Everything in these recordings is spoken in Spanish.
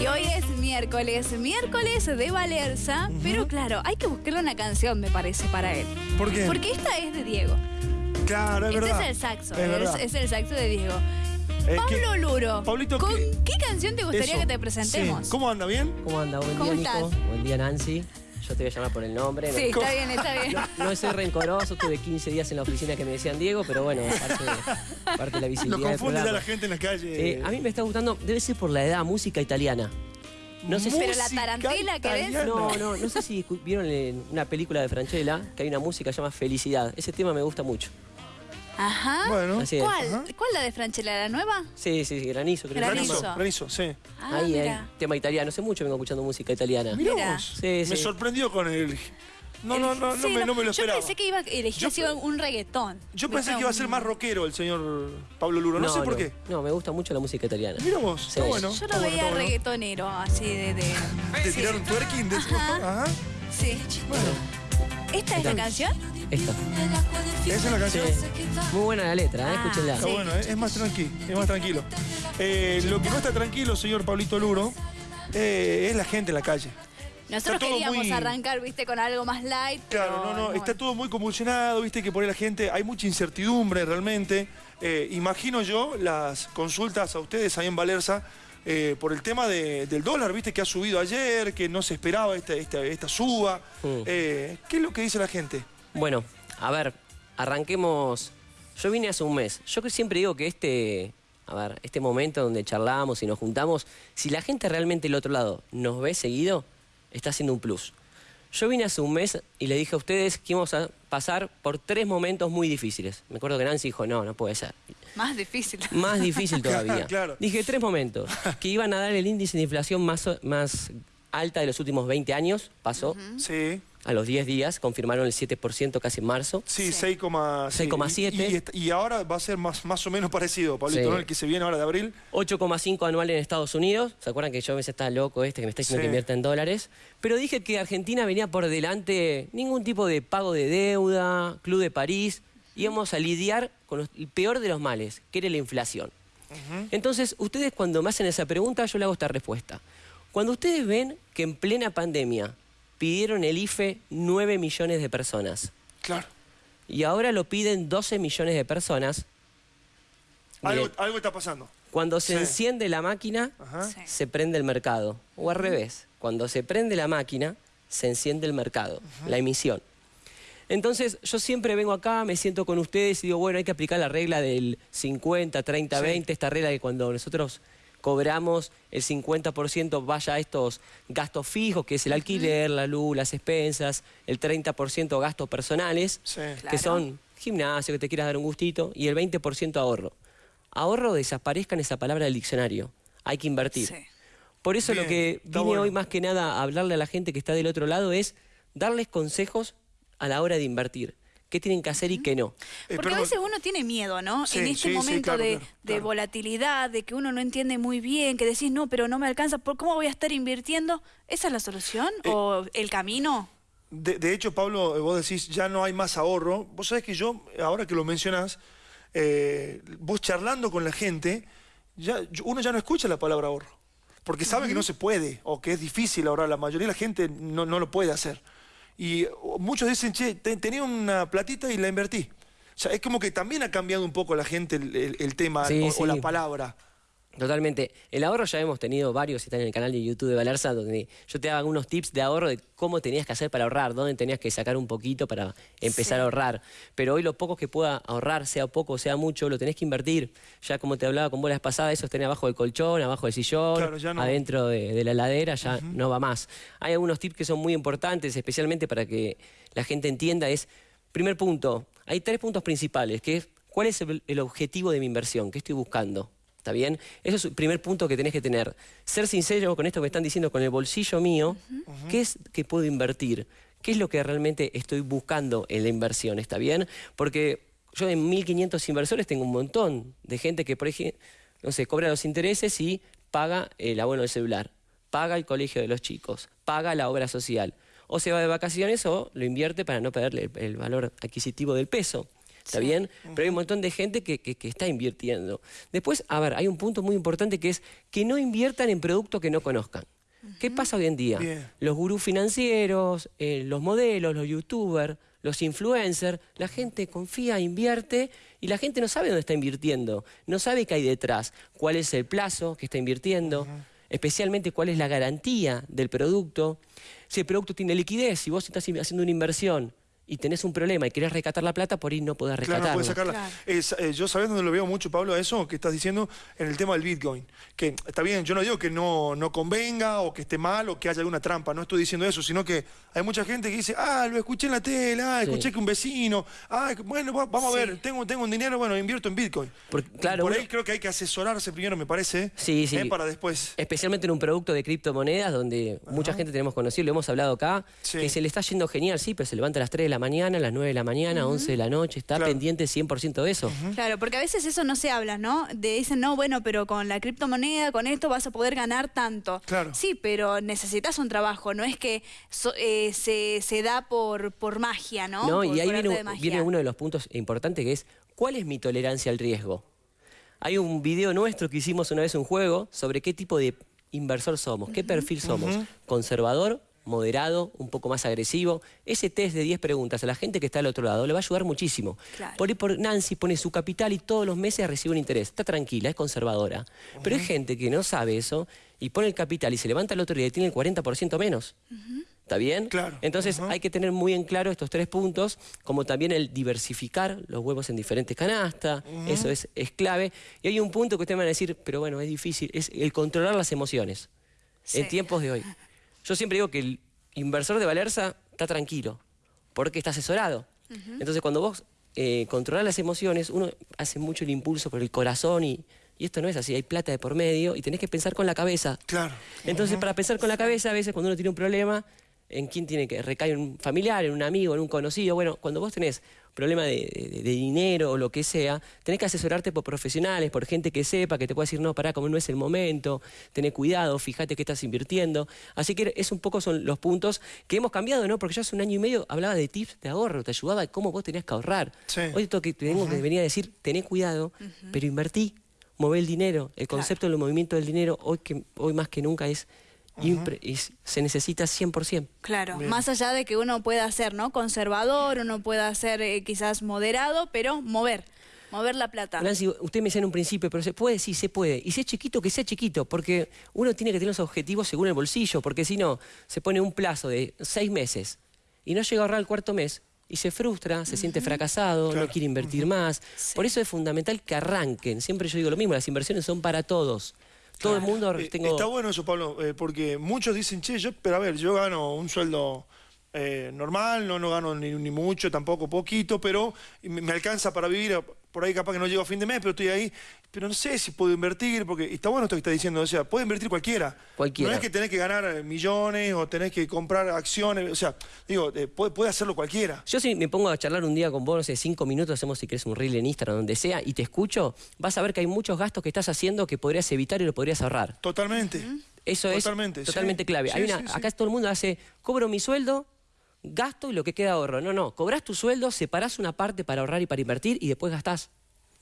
Y hoy es miércoles, miércoles de Valerza, pero claro, hay que buscarle una canción, me parece, para él. ¿Por qué? Porque esta es de Diego. Claro, es este verdad. es el saxo, Es es, verdad. es el saxo de Diego. Que- Pablo Luro, Pablito, ¿con ¿qué- qué canción te gustaría Eso, que te presentemos? sí. ¿Cómo anda? ¿Bien? ¿Cómo anda? Buen ¿Cómo día, Nico. estás? Buen día, Nancy. Yo te voy a llamar por el nombre. Sí, no, está bien, está bien. no soy rencoroso, tuve 15 días en la oficina que me decían Diego, pero bueno, parte de, parte de la Lo visibilidad del confunde ya programa. la gente en la calle. Eh, a mí me está gustando, debe ser por la edad, música italiana. No sé si... Pero la tarantela, ¿querés? No, no, no sé si vieron en una película de Franchella que hay una música que se llama Felicidad. Ese tema me gusta mucho. Ajá. Bueno. Así es. ¿Cuál? Ajá. ¿Cuál la de Franchella, la nueva? Sí, sí, sí, granizo, creo Granizo. Granizo, granizo, sí. Ah, Ahí, ahí, mira. tema italiano. Hace mucho vengo escuchando música italiana. Mirá Mira. vos. Sí, Me sí. sorprendió con el... No, no, no, no, Sí, me, no me lo Yo esperaba. pensé que iba a elegir Yo así un reggaetón. Yo pensé que iba a ser más rockero el señor Pablo Luro. No, sé por qué. No, me gusta mucho la música italiana. Mira vos, Sí. está bueno. Yo lo veía reggaetonero, así de... de... ¿Te Sí. tiraron twerking? De? Ajá. Ajá. Sí. Bueno, ¿Esta es la canción? Esta. esa es la Sí. canción. Muy buena la letra, ¿eh? Ah, escúchenla. Está bueno, ¿eh? es más tranquilo, es más tranquilo. Eh, lo que no está tranquilo, señor Pablito Luro, eh, es la gente en la calle. Nosotros queríamos muy- arrancar, viste, con algo más light. Claro, pero no, no, está todo muy convulsionado, viste que por ahí la gente, hay mucha incertidumbre realmente. Eh, imagino yo las consultas a ustedes ahí en Valerza eh, por el tema de- del dólar, viste que ha subido ayer, que no se esperaba esta, esta, esta suba. Mm. Eh, ¿Qué es lo que dice la gente? Bueno, a ver, arranquemos. Yo vine hace un mes. Yo que siempre digo que este, a ver, este momento donde charlamos y nos juntamos, si la gente realmente del otro lado nos ve seguido, está haciendo un plus. Yo vine hace un mes y le dije a ustedes que íbamos a pasar por tres momentos muy difíciles. Me acuerdo que Nancy dijo, no, no puede ser. Más difícil. Más difícil todavía. Claro. Dije tres momentos. Que iban a dar el índice de inflación más, o- más alta de los últimos 20 años. Pasó. Sí, A los 10 días confirmaron el 7% casi en marzo. sí, Sí. 6,7. 6,7. Y, est- y ahora va a ser más, más o menos parecido, Pablito, Sí. ¿no? El que se viene ahora de abril. 8,5 anual en Estados Unidos. ¿Se acuerdan que yo a veces estaba loco este que me está diciendo Sí. que invierta en dólares? Pero dije que Argentina venía por delante ningún tipo de pago de deuda, Club de París. Íbamos a lidiar con los- el peor de los males, que era la inflación. Entonces, ustedes cuando me hacen esa pregunta, yo le hago esta respuesta. Cuando ustedes ven que en plena pandemia pidieron el IFE 9 millones de personas Claro. y ahora lo piden 12 millones de personas, Algo, Miren. algo está pasando. cuando se Sí. enciende la máquina. Sí. se prende el mercado. O al revés, cuando se prende la máquina, se enciende el mercado, la emisión. Entonces, yo siempre vengo acá, me siento con ustedes y digo, bueno, hay que aplicar la regla del 50, 30, Sí. 20, esta regla de cuando nosotros cobramos el 50% vaya a estos gastos fijos, que es el alquiler, la luz, las expensas, el 30% gastos personales, Sí. Claro. que son gimnasio, que te quieras dar un gustito, y el 20% ahorro. Ahorro desaparezca en esa palabra del diccionario. Hay que invertir. Sí. Por eso Bien, lo que vine bueno. hoy más que nada a hablarle a la gente que está del otro lado es darles consejos a la hora de invertir. ¿Qué tienen que hacer y qué no? Eh, Porque perdón. a veces uno tiene miedo, ¿no? Sí, en este sí, momento claro, de, claro, de claro. volatilidad, de que uno no entiende muy bien, que decís, no, pero no me alcanza, ¿por ¿cómo voy a estar invirtiendo? ¿Esa es la solución? Eh, ¿O el camino? De, de hecho, Pablo, eh, vos decís, ya no hay más ahorro. Vos sabés que yo, ahora que lo mencionás, eh, vos charlando con la gente, ya, uno ya no escucha la palabra ahorro. Porque sabe que no se puede o que es difícil ahorrar. La mayoría de la gente no, no lo puede hacer. Y oh, muchos dicen, che, te- tenía una platita y la invertí. O sea, es como que también ha cambiado un poco la gente el, el- el tema Sí, o, la palabra. Totalmente. El ahorro ya hemos tenido varios, están en el canal de YouTube de Valerza, donde yo te daba algunos tips de ahorro de cómo tenías que hacer para ahorrar, dónde tenías que sacar un poquito para empezar Sí. a ahorrar. Pero hoy lo poco que pueda ahorrar, sea poco, sea mucho, lo tenés que invertir. Ya como te hablaba con bolas pasadas, eso tenés abajo del colchón, abajo del sillón, Claro, ya no. adentro de, de la heladera, ya no va más. Hay algunos tips que son muy importantes, especialmente para que la gente entienda. Es, primer punto, hay tres puntos principales, que es cuál es el, el objetivo de mi inversión, qué estoy buscando. ¿Está bien? Eso es el primer punto que tenés que tener. Ser sincero con esto que me están diciendo, con el bolsillo mío, ¿qué es que puedo invertir? ¿Qué es lo que realmente estoy buscando en la inversión? ¿Está bien? Porque yo en 1.500 inversores tengo un montón de gente que, por ejemplo, no sé, cobra los intereses y paga el abono del celular, paga el colegio de los chicos, paga la obra social. O se va de vacaciones o lo invierte para no perderle el valor adquisitivo del peso. ¿Está bien? Pero hay un montón de gente que, que- que está invirtiendo. Después, a ver, hay un punto muy importante que es que no inviertan en productos que no conozcan. ¿Qué pasa hoy en día? Bien. Los gurús financieros, eh, los modelos, los youtubers, los influencers, la gente confía, invierte y la gente no sabe dónde está invirtiendo, no sabe qué hay detrás, cuál es el plazo que está invirtiendo, especialmente cuál es la garantía del producto. Si el producto tiene liquidez, si vos estás haciendo una inversión y tenés un problema y querés rescatar la plata, por ahí no podés Claro, rescatarla. no puedes sacarla. Claro. Es, eh, yo sabés dónde lo veo mucho, Pablo, a eso que estás diciendo en el tema del Bitcoin. Que está bien, yo no digo que no, no convenga o que esté mal o que haya alguna trampa, no estoy diciendo eso, sino que hay mucha gente que dice, ah, lo escuché en la tele, ah, Sí. escuché que un vecino, ah, bueno, va- vamos a ver, tengo, tengo un dinero, bueno, invierto en Bitcoin. Porque, claro, Por uno- ahí creo que hay que asesorarse primero, me parece, Sí, sí. eh, para después. Especialmente en un producto de criptomonedas donde mucha gente tenemos conocido, lo hemos hablado acá, Sí. que se le está yendo genial, sí, pero se levanta a las 3 de la mañana, a las 9 de la mañana, 11 de la noche, está Claro. pendiente 100% de eso. Claro, porque a veces eso no se habla, ¿no? De dicen, no, bueno, pero con la criptomoneda, con esto vas a poder ganar tanto. Claro. Sí, pero necesitas un trabajo, no es que so- eh, se, se da por, por magia, ¿no? No, Por- y ahí viene, de viene uno de los puntos importantes que es, ¿cuál es mi tolerancia al riesgo? Hay un video nuestro que hicimos una vez un juego sobre qué tipo de inversor somos, qué perfil somos, conservador, moderado, un poco más agresivo. Ese test de 10 preguntas a la gente que está al otro lado le va a ayudar muchísimo. Claro. Por ahí por Nancy pone su capital y todos los meses recibe un interés. Está tranquila, es conservadora. Pero hay gente que no sabe eso y pone el capital y se levanta el otro día y tiene el 40% menos. ¿Está bien? Claro. Entonces hay que tener muy en claro estos tres puntos, como también el diversificar los huevos en diferentes canastas, eso es, es clave. Y hay un punto que ustedes van a decir, pero bueno, es difícil, es el controlar las emociones Sí. en tiempos de hoy. Yo siempre digo que el inversor de Valerza está tranquilo, porque está asesorado. Entonces cuando vos eh, controlás las emociones, uno hace mucho el impulso por el corazón y, y esto no es así, hay plata de por medio y tenés que pensar con la cabeza. Claro. Entonces, para pensar con la cabeza, a veces cuando uno tiene un problema, ¿en quién tiene que recaer? ¿En un familiar, en un amigo, en un conocido? Bueno, cuando vos tenés problema de, de- de dinero o lo que sea, tenés que asesorarte por profesionales, por gente que sepa, que te pueda decir, no, pará, como no es el momento, tené cuidado, fíjate que estás invirtiendo. Así que es un poco son los puntos que hemos cambiado, ¿no? Porque yo hace un año y medio hablaba de tips de ahorro, te ayudaba de cómo vos tenías que ahorrar. Sí. Hoy esto que tengo que venir a decir, tené cuidado, pero invertí, mover el dinero. El concepto del movimiento del dinero hoy, que, hoy más que nunca es, impre- es- se necesita 100%. Claro, más allá de que uno pueda ser, ¿no? Conservador, uno pueda ser eh, quizás moderado, pero mover, mover la plata. Nancy, usted me decía en un principio, pero se puede, sí, se puede. Y si es chiquito, que sea chiquito, porque uno tiene que tener los objetivos según el bolsillo, porque si no, se pone un plazo de seis meses y no llega a ahorrar el cuarto mes y se frustra, se siente fracasado, Claro. no quiere invertir más. Sí. Por eso es fundamental que arranquen. Siempre yo digo lo mismo, las inversiones son para todos. Todo el mundo Eh, tengo... Está bueno eso, Pablo, eh, porque muchos dicen, che, yo, pero a ver, yo gano un sueldo eh, normal, no, no gano ni, ni mucho, tampoco poquito, pero me, me alcanza para vivir, por ahí capaz que no llego a fin de mes, pero estoy ahí, pero no sé si puedo invertir, porque y está bueno esto que está diciendo, o sea, puede invertir cualquiera. Cualquiera. No es que tenés que ganar millones o tenés que comprar acciones, o sea, digo, eh, puede, puede hacerlo cualquiera. Yo si me pongo a charlar un día con vos, no sé, cinco minutos, hacemos si querés un reel en Instagram, donde sea, y te escucho, vas a ver que hay muchos gastos que estás haciendo que podrías evitar y lo podrías ahorrar. Totalmente. Eso Totalmente, es sí. totalmente clave. Sí, Hay una, sí, sí. Acá todo el mundo hace, cobro mi sueldo, gasto y lo que queda ahorro. No, no, cobras tu sueldo, separás una parte para ahorrar y para invertir y después gastás.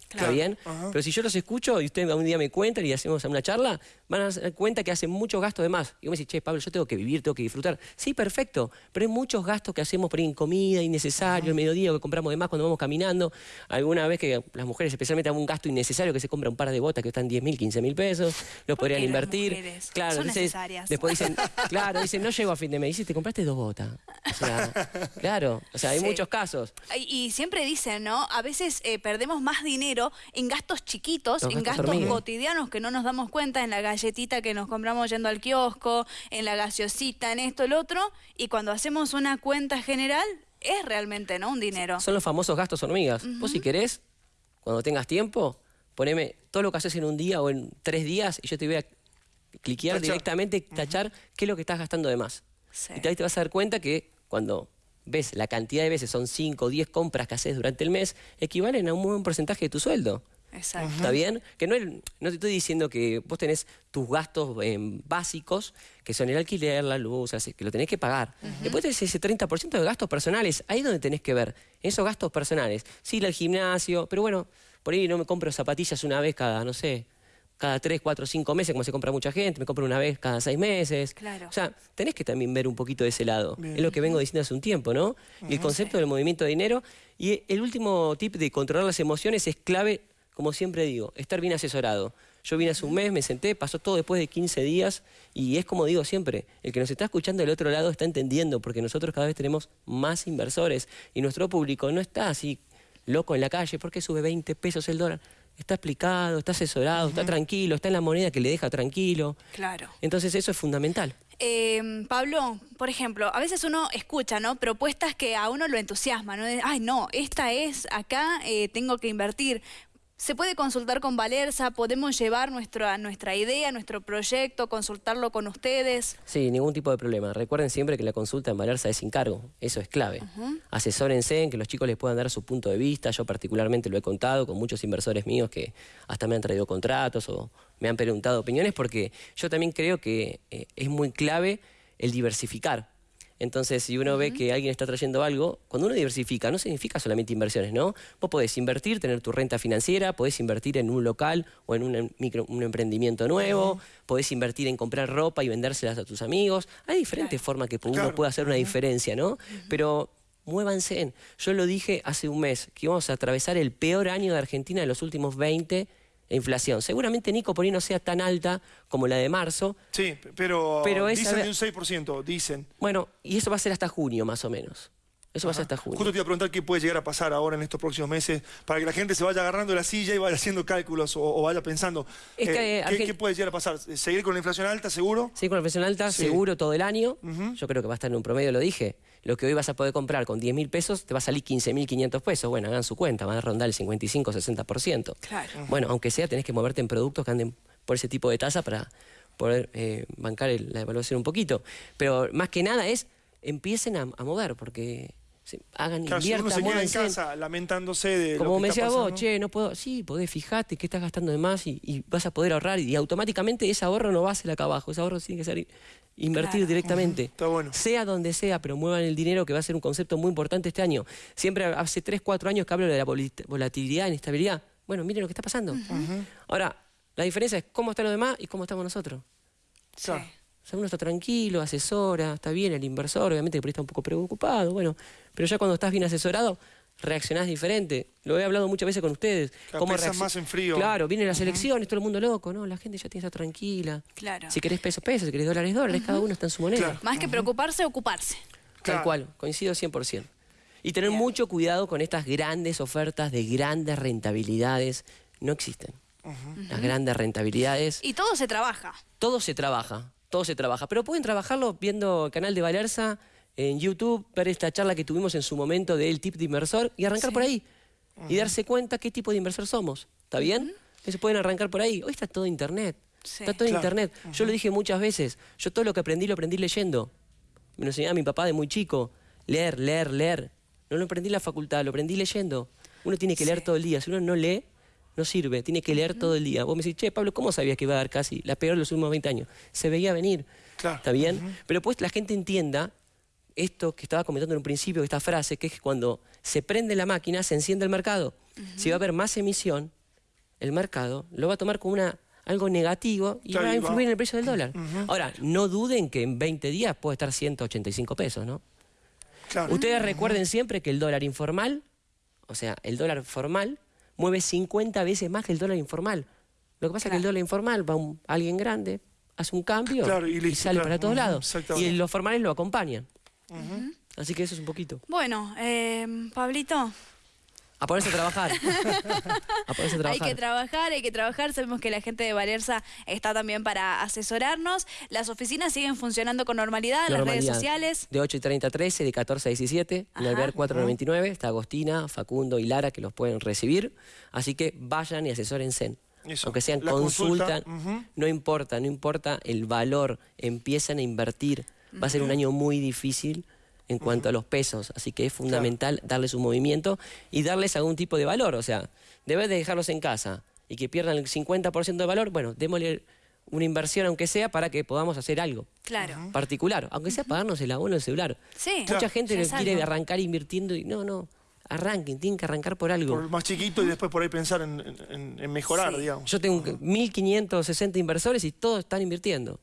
¿Está Claro. bien? Ajá. Pero si yo los escucho y ustedes un día me cuentan y hacemos una charla, van a dar cuenta que hacen muchos gastos de más. Y vos me decís, che, Pablo, yo tengo que vivir, tengo que disfrutar. Sí, perfecto, pero hay muchos gastos que hacemos por ahí en comida, innecesario, el mediodía, que compramos de más cuando vamos caminando. Alguna vez que las mujeres especialmente hagan un gasto innecesario que se compra un par de botas que están 10 mil, 15 mil pesos, lo ¿Por podrían invertir. mujeres? Claro, Son entonces, necesarias. después dicen, claro, dicen, no llego a fin de mes. Dice, te compraste dos botas. O sea, claro, o sea, hay Sí. muchos casos. Y y siempre dicen, ¿no? A veces eh, perdemos más dinero en gastos chiquitos, Los en gastos gastos cotidianos que no nos damos cuenta, en la galletita que nos compramos yendo al kiosco, en la gaseosita, en esto, el otro, y cuando hacemos una cuenta general, es realmente, ¿no? Un dinero. Son los famosos gastos hormigas. Vos si querés, cuando tengas tiempo, poneme todo lo que haces en un día o en tres días y yo te voy a cliquear Tachar. directamente, tachar qué es lo que estás gastando de más. Sí. Y ahí te vas a dar cuenta que cuando ves la cantidad de veces, son 5 o 10 compras que haces durante el mes, equivalen a un buen porcentaje de tu sueldo. Exacto. ¿Está bien? Que no, no te estoy diciendo que vos tenés tus gastos eh, básicos, que son el alquiler, la luz, que lo tenés que pagar. Después tenés ese 30% de gastos personales. Ahí es donde tenés que ver. Esos gastos personales. Sí, ir al gimnasio, pero bueno, por ahí no me compro zapatillas una vez cada, no sé, cada 3, 4, 5 meses, como se compra mucha gente. Me compro una vez cada 6 meses. Claro. O sea, tenés que también ver un poquito de ese lado. Bien. Es lo que vengo diciendo hace un tiempo, ¿no? Y el concepto del movimiento de dinero. Y el último tip de controlar las emociones es clave, como siempre digo, estar bien asesorado. Yo vine hace un mes, me senté, pasó todo después de 15 días y es como digo siempre, el que nos está escuchando del otro lado está entendiendo porque nosotros cada vez tenemos más inversores y nuestro público no está así loco en la calle, ¿por qué sube 20 pesos el dólar? Está explicado, está asesorado, está tranquilo, está en la moneda que le deja tranquilo. Claro. Entonces eso es fundamental. Eh, Pablo, por ejemplo, a veces uno escucha, ¿no? Propuestas que a uno lo entusiasman, ¿no? Ay, no, esta es acá, eh, tengo que invertir. Se puede consultar con Valerza, podemos llevar nuestra, nuestra idea, nuestro proyecto, consultarlo con ustedes. Sí, ningún tipo de problema. Recuerden siempre que la consulta en Valerza es sin cargo. Eso es clave. Asesórense en que los chicos les puedan dar su punto de vista. Yo particularmente lo he contado con muchos inversores míos que hasta me han traído contratos o me han preguntado opiniones porque yo también creo que eh, es muy clave el diversificar. Entonces, si uno ve que alguien está trayendo algo, cuando uno diversifica, no significa solamente inversiones, ¿no? Vos podés invertir, tener tu renta financiera, podés invertir en un local o en un, em- micro, un emprendimiento nuevo, podés invertir en comprar ropa y vendérselas a tus amigos. Hay diferentes formas que uno Claro. puede hacer una diferencia, ¿no? Pero muévanse en. Yo lo dije hace un mes, que íbamos a atravesar el peor año de Argentina de los últimos 20 de inflación. Seguramente, Nico, por ahí no sea tan alta como la de marzo, Sí, pero, Pero dicen de un 6%, dicen. bueno, y eso va a ser hasta junio, más o menos. Eso va a ser hasta junio. Justo te iba a preguntar qué puede llegar a pasar ahora en estos próximos meses para que la gente se vaya agarrando la silla y vaya haciendo cálculos o, o vaya pensando. Es que, eh, ¿qué, puede llegar a pasar? ¿Seguir con la inflación alta, seguro? Sí, con la inflación alta, Sí. seguro todo el año. Yo creo que va a estar en un promedio, lo dije. Lo que hoy vas a poder comprar con 10 mil pesos te va a salir 15 mil 500 pesos. Bueno, hagan su cuenta, van a rondar el 55-60%. Claro. Bueno, aunque sea, tenés que moverte en productos que anden por ese tipo de tasa para poder eh, bancar el- la evaluación un poquito. Pero más que nada es, empiecen a, a mover, porque se- hagan, Claro, si uno inviertan, se queda en casa lamentándose de Como lo que me está decías vos, che, no puedo. Sí, podés, fijate que estás gastando de más y, y vas a poder ahorrar. Y, automáticamente ese ahorro no va a ser acá abajo. Ese ahorro tiene que ser invertir Claro. directamente. Está bueno. Sea donde sea, pero muevan el dinero, que va a ser un concepto muy importante este año. Siempre hace 3, 4 años que hablo de la volatilidad, inestabilidad. Bueno, miren lo que está pasando. Ahora, la diferencia es cómo están los demás y cómo estamos nosotros. Claro. O sea, uno está tranquilo, asesora, está bien el inversor, obviamente que por ahí está un poco preocupado, bueno, pero ya cuando estás bien asesorado, reaccionás diferente. Lo he hablado muchas veces con ustedes. Reaccion- más en frío. Claro, vienen las elecciones, todo el mundo loco, ¿no? La gente ya tiene que estar tranquila. Claro. Si querés peso, peso, si querés dólares, dólares, cada uno está en su moneda. Claro. Más que preocuparse, ocuparse. Tal Claro. cual, coincido 100%. Y tener Bien. mucho cuidado con estas grandes ofertas de grandes rentabilidades. No existen. Las grandes rentabilidades. Y todo se trabaja. todo se trabaja, todo se trabaja. Pero pueden trabajarlo viendo el canal de Valerza en YouTube, ver esta charla que tuvimos en su momento del tip de inversor y arrancar Sí. por ahí. Y darse cuenta qué tipo de inversor somos. ¿Está bien? Entonces pueden arrancar por ahí. Hoy está todo internet. Sí. Está todo Claro. internet. Yo lo dije muchas veces. Yo todo lo que aprendí lo aprendí leyendo. Me lo enseñaba mi papá de muy chico. Leer, leer, leer. No lo aprendí en la facultad, lo aprendí leyendo. Uno tiene que leer todo el día. Si uno no lee, no sirve. Tiene que leer todo el día. Vos me decís, che, Pablo, ¿cómo sabías que iba a dar casi la peor de los últimos 20 años? Se veía venir. Claro. ¿Está bien? Pero pues la gente entienda esto que estaba comentando en un principio, esta frase, que es que cuando se prende la máquina, se enciende el mercado. Si va a haber más emisión, el mercado lo va a tomar como una, algo negativo y va a influir en el precio del dólar. Ahora, no duden que en 20 días puede estar 185 pesos, ¿no? Claro. Ustedes recuerden siempre que el dólar informal, o sea, el dólar formal, mueve 50 veces más que el dólar informal. Lo que pasa es que el dólar informal va un, alguien grande, hace un cambio Claro, y sale claro. para todos lados. Y los formales lo acompañan. Así que eso es un poquito. Bueno, eh, Pablito, A ponerse a trabajar. a ponerse a hay que trabajar, hay que trabajar. Sabemos que la gente de Valerza está también para asesorarnos. Las oficinas siguen funcionando con normalidad, las redes sociales. De 8 y 30 a 13, de 14 a 17, en. Alvear 499. Está Agostina, Facundo y Lara que los pueden recibir. Así que vayan y asesórense. Eso. Aunque sean consulta, no importa, no importa el valor, empiezan a invertir. Va a ser un año muy difícil en cuanto a los pesos, así que es fundamental darles un movimiento y darles algún tipo de valor, o sea, debes de dejarlos en casa y que pierdan el 50% de valor, bueno, démosle una inversión aunque sea para que podamos hacer algo Claro. particular, aunque sea pagarnos el abono del celular. Sí. Mucha Claro. gente quiere algo. arrancar invirtiendo y no, no, arranquen, tienen que arrancar por algo. Por más chiquito y después por ahí pensar en, en- en mejorar, Sí. digamos. Yo tengo 1.560 inversores y todos están invirtiendo.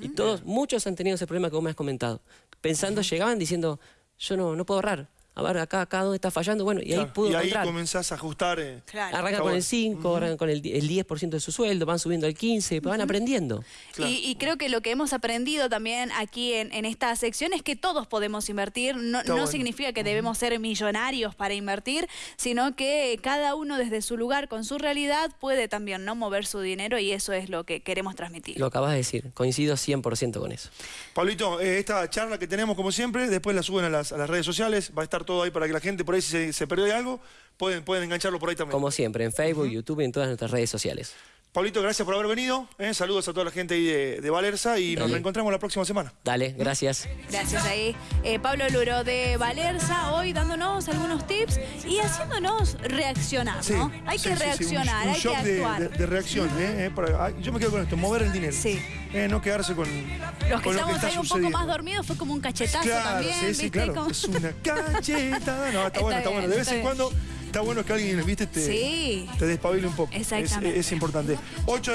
Y todos, muchos han tenido ese problema que vos me has comentado. Pensando, llegaban diciendo, yo no, no puedo ahorrar. A ver, acá, acá, ¿dónde está fallando? Bueno, y ahí pudo y ahí encontrar. comenzás a ajustar. eh, Claro. Arrancan con el 5, arrancan con el, el 10% de su sueldo, van subiendo al 15, van aprendiendo. Claro. Y, y creo que lo que hemos aprendido también aquí en, en esta sección es que todos podemos invertir. No, no bueno. significa que debemos ser millonarios para invertir, sino que cada uno desde su lugar, con su realidad, puede también no mover su dinero y eso es lo que queremos transmitir. Lo acabas de decir, coincido 100% con eso. Pablito, eh, esta charla que tenemos como siempre, después la suben a las, a las redes sociales, va a estar todo ahí para que la gente por ahí si se, se perdió de algo, pueden, pueden engancharlo por ahí también. Como siempre, en Facebook, YouTube y en todas nuestras redes sociales. Pablito, gracias por haber venido, eh, saludos a toda la gente ahí de, de Valerza y nos reencontramos la próxima semana. Dale, gracias. Gracias ahí. Eh, Pablo Luro de Valerza, hoy dándonos algunos tips y haciéndonos reaccionar, Sí, ¿no? Hay sí, que sí, sí, un- reaccionar, un hay que shock actuar. De, de reacción, eh, eh, para- ay, yo me quedo con esto, mover el dinero. Sí. Eh, no quedarse con, Los que con lo estamos está ahí un poco más dormidos fue como un cachetazo Claro, también, sí, sí, ¿viste? claro. Como- Es una cachetada. No, está, Está bueno, está bien, bueno. De vez en cuando está bueno que alguien, viste, te, Sí. te despabile un poco. Es- importante. 8